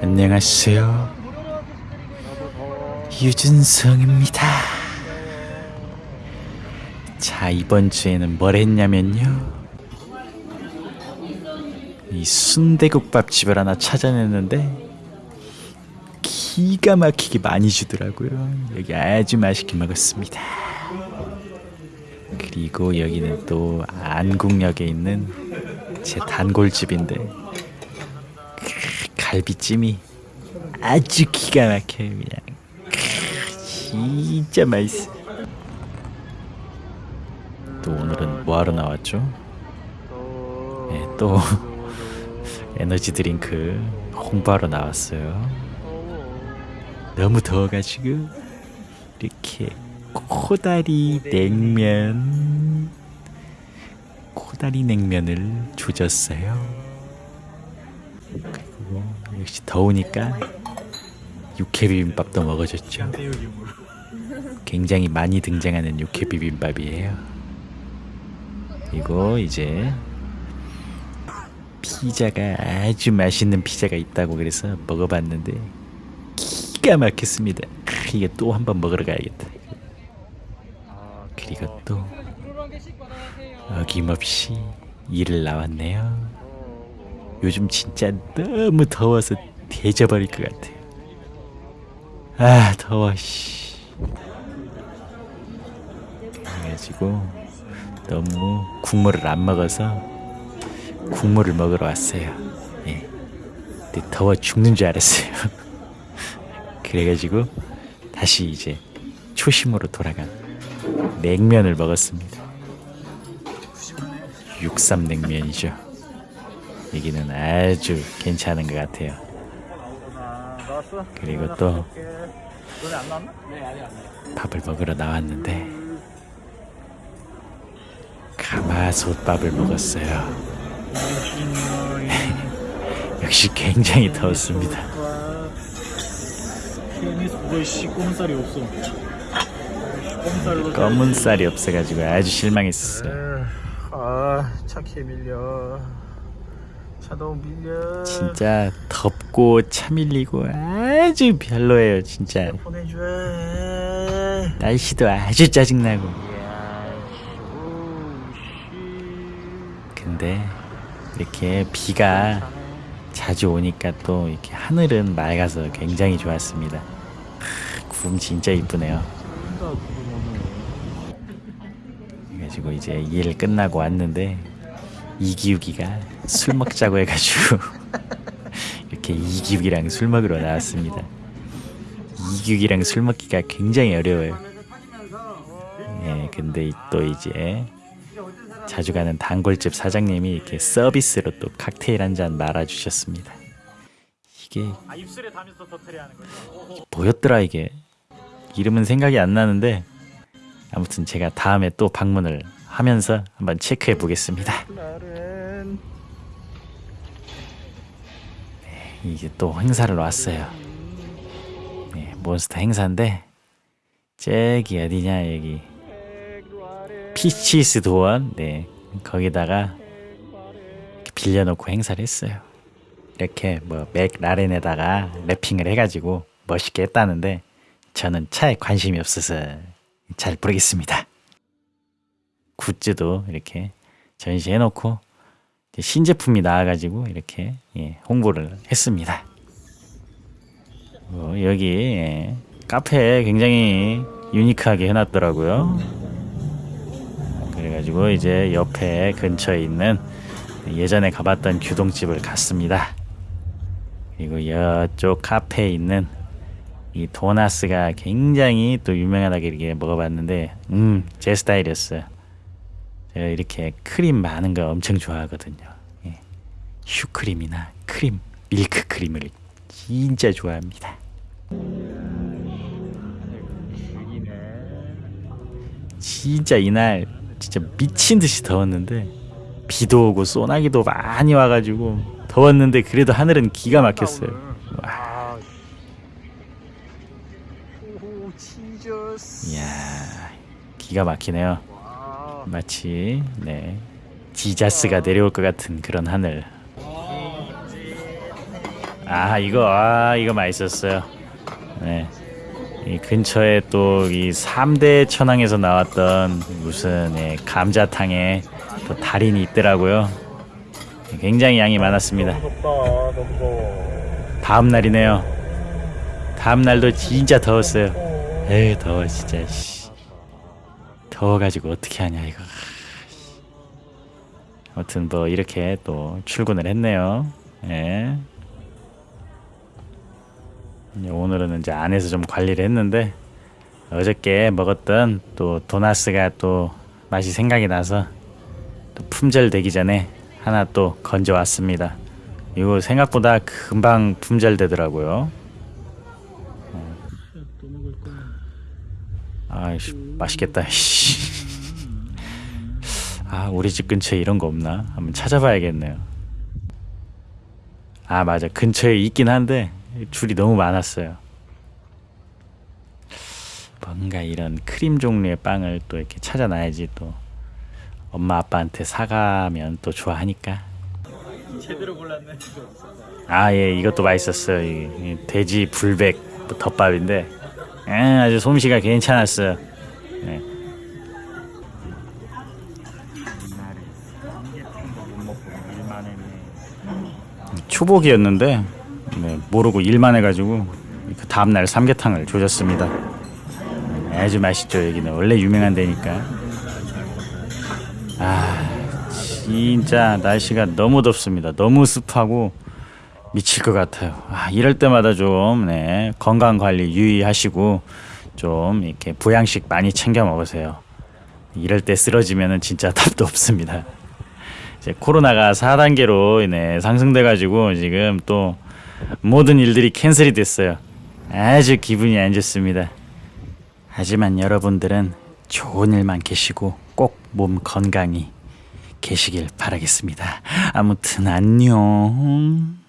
안녕하세요. 유준성입니다. 자 이번 주에는 뭘 했냐면요. 이 순대국밥 집을 하나 찾아냈는데 기가 막히게 많이 주더라고요. 여기 아주 맛있게 먹었습니다. 그리고 여기는 또 안국역에 있는 제 단골집인데 크, 갈비찜이 아주 기가 막혀요 그냥. 크, 진짜 맛있어. 또 오늘은 뭐하러 나왔죠? 네, 또 에너지 드링크 홍보하러 나왔어요 너무 더워가지고 이렇게 코다리 냉면 코다리 냉면을 조졌어요. 그리고 역시 더우니까 육회 비빔밥도 먹어줬죠. 굉장히 많이 등장하는 육회 비빔밥이에요. 그리고 이제 피자가 아주 맛있는 피자가 있다고 그래서 먹어봤는데 기가 막혔습니다. 크, 이게 또 한 번 먹으러 가야겠다. 그리고 또 어김없이 일을 나왔네요. 요즘 진짜 너무 더워서 데져버릴 것 같아요. 아 더워 씨. 그래가지고 너무 국물을 안 먹어서 국물을 먹으러 왔어요. 예. 근데 더워 죽는 줄 알았어요 그래가지고 다시 이제 초심으로 돌아간 냉면을 먹었습니다. 육삼 냉면이죠. 여기는 아주 괜찮은 것 같아요. 그리고 또 밥을 먹으러 나왔는데 가마솥밥을 먹었어요. 역시 굉장히 더웠습니다. 꼼살이 없어. 꼼살로 검은 쌀이 없어가지고 아주 실망했었어요. 아, 차케 밀려. 차 너무 밀려. 진짜 덥고 차 밀리고 아주 별로예요 진짜 보내줘. 날씨도 아주 짜증나고 야, 근데 이렇게 비가 자주 오니까 또 이렇게 하늘은 맑아서 굉장히 좋았습니다 크, 구름 진짜 이쁘네요 그래가지고 이제 일 끝나고 왔는데 이기욱이가 술 먹자고 해가지고 이렇게 이기욱이랑 술 먹으러 나왔습니다 이기욱이랑 술 먹기가 굉장히 어려워요 예, 근데 또 이제 자주 가는 단골집 사장님이 이렇게 서비스로 또 칵테일 한 잔 말아주셨습니다. 이게 아? 뭐였더라 이게 이름은 생각이 안 나는데 아무튼 제가 다음에 또 방문을 하면서 한번 체크해 보겠습니다. 나는 이제 또 행사를 왔어요. 네, 몬스터 행사인데 저기 어디냐 여기 피치스 도원 네 거기다가 빌려놓고 행사를 했어요. 이렇게 뭐 맥라렌에다가 wrapping을 해가지고 멋있게 했다는데 저는 차에 관심이 없어서 잘 모르겠습니다. 굿즈도 이렇게 전시해놓고 신제품이 나와가지고 이렇게 예, 홍보를 했습니다. 어, 여기 예, 카페 굉장히 유니크하게 해놨더라고요. 그래가지고 이제 옆에 근처에 있는 예전에 가봤던 규동집을 갔습니다. 그리고 이쪽 카페에 있는 이 도나스가 굉장히 또 유명하다고 이렇게 먹어봤는데 음 제 스타일이었어요. 제가 이렇게 크림 많은 거 엄청 좋아하거든요. 예. 슈크림이나 크림, 밀크 크림을 진짜 좋아합니다. 진짜 이날 진짜 미친 듯이 더웠는데 비도 오고 소나기도 많이 와가지고 더웠는데 그래도 하늘은 기가 막혔어요. 와, 아, 오 치저스. 이야 기가 막히네요. 와. 마치 네 지자스가 내려올 것 같은 그런 하늘. 아 이거 아 이거 맛있었어요. 네. 이 근처에 또 이 3대 천왕에서 나왔던 무슨 예, 감자탕에 또 달인이 있더라고요. 굉장히 양이 많았습니다. 다음 날이네요. 다음 날도 진짜 더웠어요. 에이 더워 진짜. 씨. 더워가지고 어떻게 하냐 이거. 아무튼 뭐 이렇게 또 출근을 했네요. 예. 오늘은 이제 안에서 좀 관리를 했는데 어저께 먹었던 또 도나스가 또 맛이 생각이 나서 또 품절 되기 전에 하나 또 건져 왔습니다. 이거 생각보다 금방 품절 되더라고요. 또 먹을 거야. 아이씨 맛있겠다. 씨. 아 우리 집 근처에 이런 거 없나? 한번 찾아봐야겠네요. 아 맞아 근처에 있긴 한데 줄이 너무 많았어요. 뭔가 이런 크림 종류의 빵을 또 이렇게 찾아놔야지 또 엄마 아빠한테 사가면 또 좋아하니까. 제대로 골랐네. 아예 이것도 맛있었어요. 이, 이 돼지 불백 덮밥인데 에, 아주 솜씨가 괜찮았어요. 네. 초복이었는데 네, 모르고 일만 해가지고 그 다음날 삼계탕을 조졌습니다. 아주 맛있죠 여기는 원래 유명한 데니까. 아 진짜 날씨가 너무 덥습니다. 너무 습하고 미칠 것 같아요. 아, 이럴 때마다 좀 네, 건강 관리 유의하시고 좀 이렇게 보양식 많이 챙겨 먹으세요. 이럴 때 쓰러지면은 진짜 답도 없습니다. 이제 코로나가 4단계로 네, 상승돼 가지고 지금 또 모든 일들이 캔슬이 됐어요. 아주 기분이 안 좋습니다. 하지만 여러분들은 좋은 일만 계시고 꼭 몸 건강히 계시길 바라겠습니다. 아무튼 안녕.